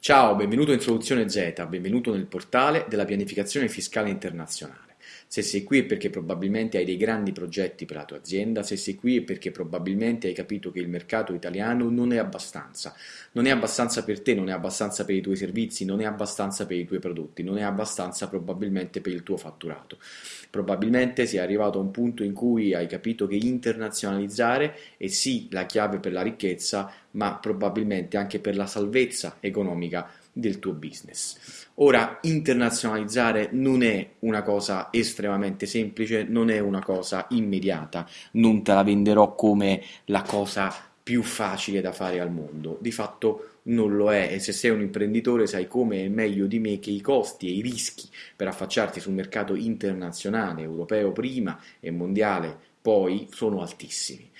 Ciao, benvenuto in Soluzione Z, benvenuto nel portale della pianificazione fiscale internazionale. Se sei qui è perché probabilmente hai dei grandi progetti per la tua azienda, se sei qui è perché probabilmente hai capito che il mercato italiano non è abbastanza. Non è abbastanza per te, non è abbastanza per i tuoi servizi, non è abbastanza per i tuoi prodotti, non è abbastanza probabilmente per il tuo fatturato. Probabilmente sei arrivato a un punto in cui hai capito che internazionalizzare è sì la chiave per la ricchezza, ma probabilmente anche per la salvezza economica del tuo business. Ora, internazionalizzare non è una cosa estremamente semplice, non è una cosa immediata, non te la venderò come la cosa più facile da fare al mondo. Di fatto non lo è e se sei un imprenditore sai come è meglio di me che i costi e i rischi per affacciarti sul mercato internazionale, europeo prima e mondiale poi sono altissimi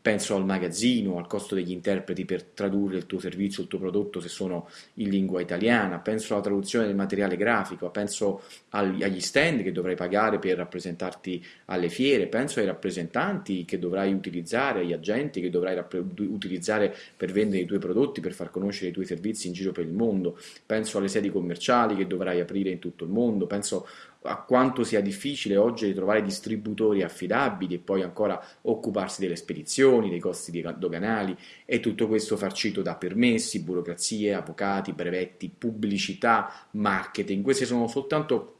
penso al magazzino, al costo degli interpreti per tradurre il tuo servizio, il tuo prodotto se sono in lingua italiana, penso alla traduzione del materiale grafico, penso agli stand che dovrai pagare per rappresentarti alle fiere, penso ai rappresentanti che dovrai utilizzare, agli agenti che dovrai utilizzare per vendere i tuoi prodotti, per far conoscere i tuoi servizi in giro per il mondo, penso alle sedi commerciali che dovrai aprire in tutto il mondo, penso a quanto sia difficile oggi trovare distributori affidabili e poi ancora occuparsi delle spedizioni, dei costi doganali e tutto questo farcito da permessi, burocrazie, avvocati, brevetti, pubblicità, marketing. Questi sono soltanto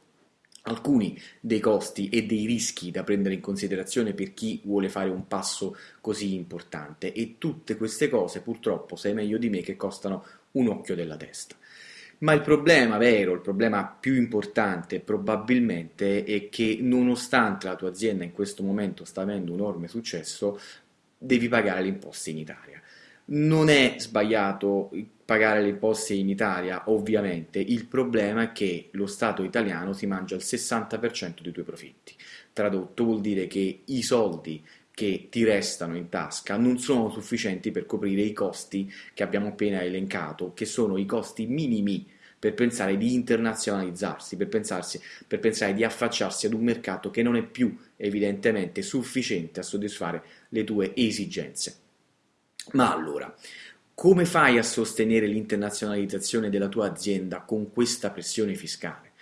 alcuni dei costi e dei rischi da prendere in considerazione per chi vuole fare un passo così importante e tutte queste cose purtroppo sai meglio di me che costano un occhio della testa. Ma il problema vero, il problema più importante probabilmente è che nonostante la tua azienda in questo momento sta avendo un enorme successo, devi pagare le imposte in Italia. Non è sbagliato pagare le imposte in Italia, ovviamente, il problema è che lo Stato italiano si mangia il 60% dei tuoi profitti. Tradotto vuol dire che i soldi che ti restano in tasca non sono sufficienti per coprire i costi che abbiamo appena elencato, che sono i costi minimi per pensare di internazionalizzarsi, per, pensarsi, per pensare di affacciarsi ad un mercato che non è più evidentemente sufficiente a soddisfare le tue esigenze. Ma allora, come fai a sostenere l'internazionalizzazione della tua azienda con questa pressione fiscale?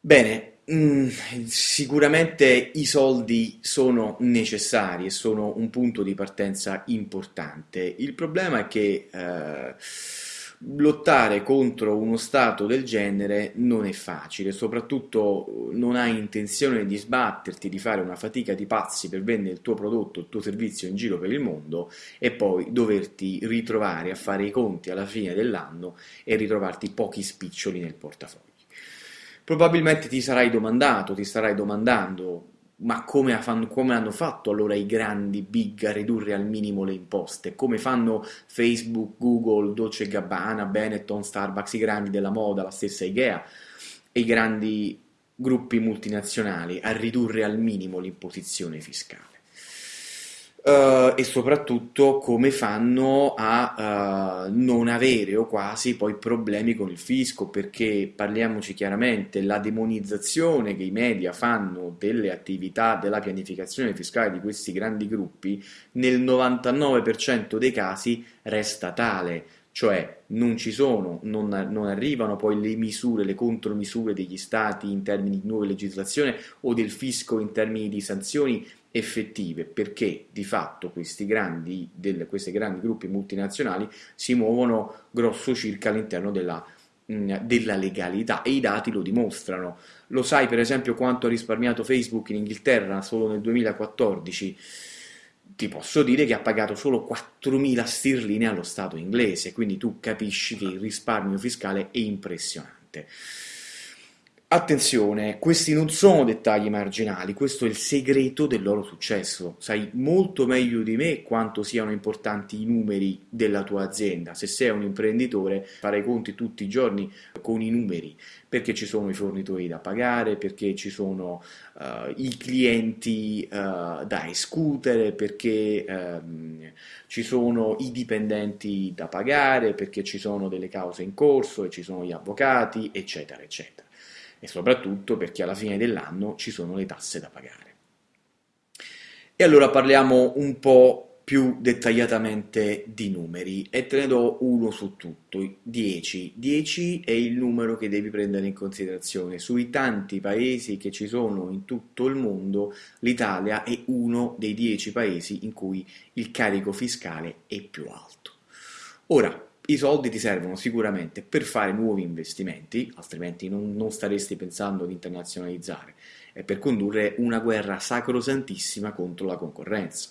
Bene, Mm, sicuramente i soldi sono necessari e sono un punto di partenza importante. Il problema è che eh, lottare contro uno Stato del genere non è facile, soprattutto non hai intenzione di sbatterti, di fare una fatica di pazzi per vendere il tuo prodotto, il tuo servizio in giro per il mondo e poi doverti ritrovare a fare i conti alla fine dell'anno e ritrovarti pochi spiccioli nel portafoglio. Probabilmente ti sarai domandato, ti starai domandando, ma come, come, hanno fatto allora i grandi big a ridurre al minimo le imposte? Come fanno Facebook, Google, Dolce Gabbana, Benetton, Starbucks, i grandi della moda, la stessa Ikea e i grandi gruppi multinazionali a ridurre al minimo l'imposizione fiscale? Uh, e soprattutto come fanno a uh, non avere o quasi poi problemi con il fisco perché parliamoci chiaramente la demonizzazione che i media fanno delle attività della pianificazione fiscale di questi grandi gruppi nel 99% dei casi resta tale. Cioè non ci sono, non, non, arrivano poi le misure, le contromisure degli stati in termini di nuova legislazione o del fisco in termini di sanzioni effettive perché di fatto questi grandi, del, questi grandi gruppi multinazionali si muovono grosso circa all'interno della, mh, della legalità e i dati lo dimostrano. Lo sai per esempio quanto ha risparmiato Facebook in Inghilterra solo nel 2014? Ti posso dire che ha pagato solo 4.000 sterline allo Stato inglese, quindi tu capisci che il risparmio fiscale è impressionante. Attenzione, questi non sono dettagli marginali, questo è il segreto del loro successo. Sai molto meglio di me quanto siano importanti i numeri della tua azienda. Se sei un imprenditore, fare i conti tutti i giorni con i numeri, perché ci sono i fornitori da pagare, perché ci sono uh, i clienti uh, da escutere, perché um, ci sono i dipendenti da pagare, perché ci sono delle cause in corso e ci sono gli avvocati, eccetera, eccetera e soprattutto perché alla fine dell'anno ci sono le tasse da pagare. E allora parliamo un po' più dettagliatamente di numeri e te ne do uno su tutto, 10. 10 è il numero che devi prendere in considerazione. Sui tanti paesi che ci sono in tutto il mondo, l'Italia è uno dei 10 paesi in cui il carico fiscale è più alto. Ora, i soldi ti servono sicuramente per fare nuovi investimenti, altrimenti non, non staresti pensando di internazionalizzare, e per condurre una guerra sacrosantissima contro la concorrenza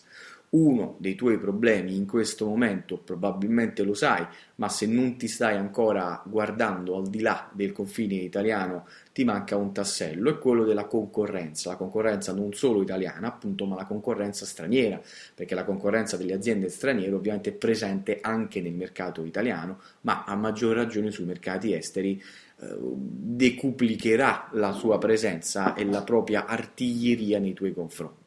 uno dei tuoi problemi in questo momento probabilmente lo sai, ma se non ti stai ancora guardando al di là del confine italiano ti manca un tassello, è quello della concorrenza, la concorrenza non solo italiana appunto, ma la concorrenza straniera, perché la concorrenza delle aziende straniere ovviamente è presente anche nel mercato italiano, ma a maggior ragione sui mercati esteri eh, decuplicherà la sua presenza e la propria artiglieria nei tuoi confronti.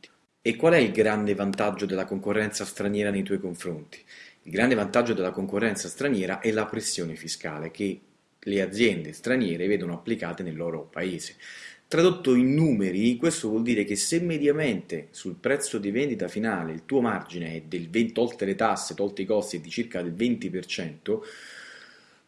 E qual è il grande vantaggio della concorrenza straniera nei tuoi confronti? Il grande vantaggio della concorrenza straniera è la pressione fiscale che le aziende straniere vedono applicate nel loro paese. Tradotto in numeri, questo vuol dire che se mediamente sul prezzo di vendita finale il tuo margine è del 20, tolte le tasse, tolti i costi, è di circa del 20%,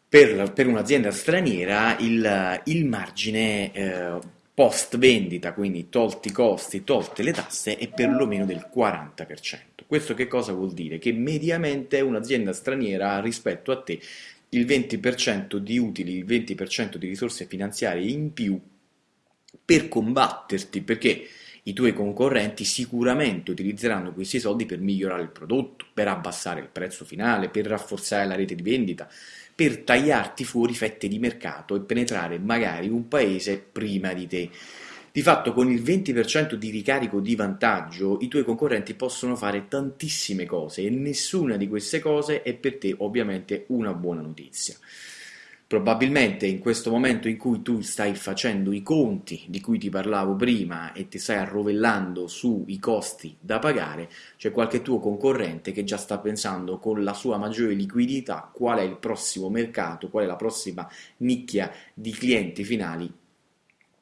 per, per un'azienda straniera il, il margine eh, post vendita, quindi tolti i costi, tolte le tasse, è perlomeno del 40%. Questo che cosa vuol dire? Che mediamente un'azienda straniera rispetto a te il 20% di utili, il 20% di risorse finanziarie in più per combatterti, perché i tuoi concorrenti sicuramente utilizzeranno questi soldi per migliorare il prodotto, per abbassare il prezzo finale, per rafforzare la rete di vendita, per tagliarti fuori fette di mercato e penetrare magari un paese prima di te. Di fatto con il 20% di ricarico di vantaggio i tuoi concorrenti possono fare tantissime cose e nessuna di queste cose è per te ovviamente una buona notizia. Probabilmente in questo momento in cui tu stai facendo i conti di cui ti parlavo prima e ti stai arrovellando sui costi da pagare, c'è qualche tuo concorrente che già sta pensando con la sua maggiore liquidità qual è il prossimo mercato, qual è la prossima nicchia di clienti finali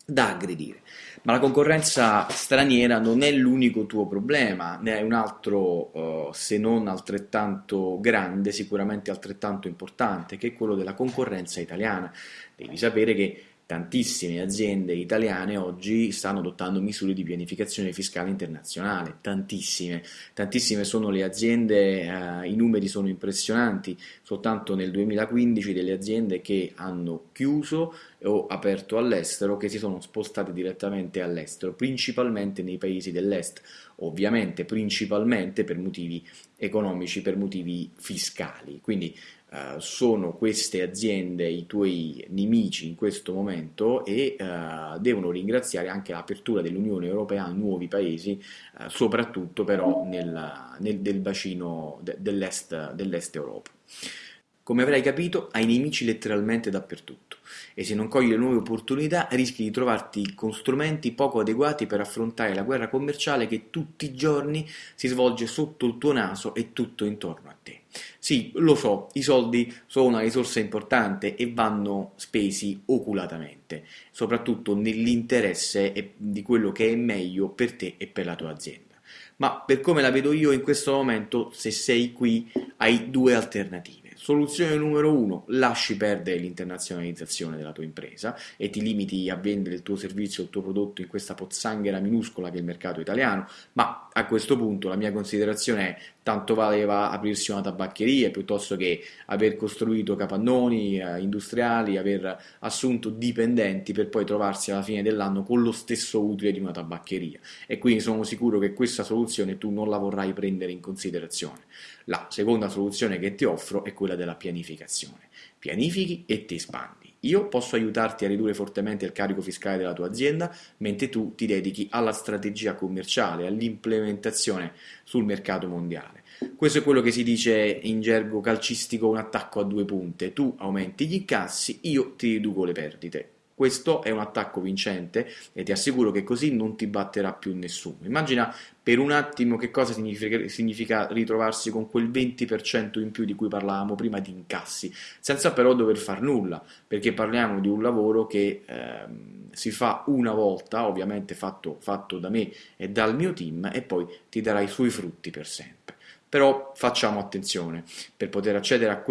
da aggredire. Ma la concorrenza straniera non è l'unico tuo problema, ne hai un altro uh, se non altrettanto grande, sicuramente altrettanto importante, che è quello della concorrenza italiana. Devi sapere che Tantissime aziende italiane oggi stanno adottando misure di pianificazione fiscale internazionale, tantissime, tantissime sono le aziende, eh, i numeri sono impressionanti, soltanto nel 2015 delle aziende che hanno chiuso o aperto all'estero, che si sono spostate direttamente all'estero, principalmente nei paesi dell'est, ovviamente principalmente per motivi economici, per motivi fiscali. Quindi Uh, sono queste aziende i tuoi nemici in questo momento e uh, devono ringraziare anche l'apertura dell'Unione Europea a nuovi paesi, uh, soprattutto però nel, nel, del bacino de, dell'est, dell'est Europa. Come avrai capito, hai nemici letteralmente dappertutto e se non cogli le nuove opportunità rischi di trovarti con strumenti poco adeguati per affrontare la guerra commerciale che tutti i giorni si svolge sotto il tuo naso e tutto intorno a te. Sì, lo so, i soldi sono una risorsa importante e vanno spesi oculatamente, soprattutto nell'interesse di quello che è meglio per te e per la tua azienda. Ma per come la vedo io in questo momento, se sei qui, hai due alternative Soluzione numero uno, lasci perdere l'internazionalizzazione della tua impresa e ti limiti a vendere il tuo servizio il tuo prodotto in questa pozzanghera minuscola che è il mercato italiano, ma a questo punto la mia considerazione è tanto valeva aprirsi una tabaccheria piuttosto che aver costruito capannoni eh, industriali, aver assunto dipendenti per poi trovarsi alla fine dell'anno con lo stesso utile di una tabaccheria e quindi sono sicuro che questa soluzione tu non la vorrai prendere in considerazione. La seconda soluzione che ti offro è quella della pianificazione. Pianifichi e ti espandi. Io posso aiutarti a ridurre fortemente il carico fiscale della tua azienda, mentre tu ti dedichi alla strategia commerciale, all'implementazione sul mercato mondiale. Questo è quello che si dice in gergo calcistico un attacco a due punte. Tu aumenti gli incassi, io ti riduco le perdite. Questo è un attacco vincente e ti assicuro che così non ti batterà più nessuno. Immagina per un attimo che cosa significa, significa, ritrovarsi con quel 20% in più di cui parlavamo prima di incassi, senza però dover far nulla, perché parliamo di un lavoro che eh, si fa una volta, ovviamente fatto, fatto da me e dal mio team, e poi ti darà i suoi frutti per sempre. Però facciamo attenzione, per poter accedere a,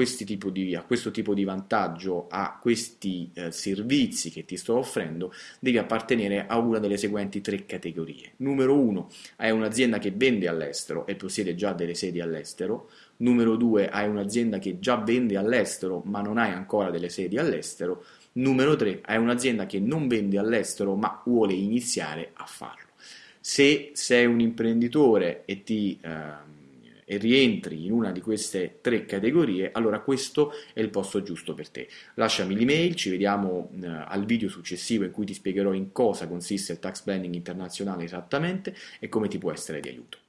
di, a questo tipo di vantaggio, a questi eh, servizi che ti sto offrendo, devi appartenere a una delle seguenti tre categorie. Numero uno, hai un'azienda che vende all'estero e possiede già delle sedi all'estero. Numero due, hai un'azienda che già vende all'estero ma non hai ancora delle sedi all'estero. Numero 3, hai un'azienda che non vende all'estero ma vuole iniziare a farlo. Se sei un imprenditore e ti eh, rientri in una di queste tre categorie, allora questo è il posto giusto per te. Lasciami l'email, ci vediamo eh, al video successivo in cui ti spiegherò in cosa consiste il tax planning internazionale esattamente e come ti può essere di aiuto.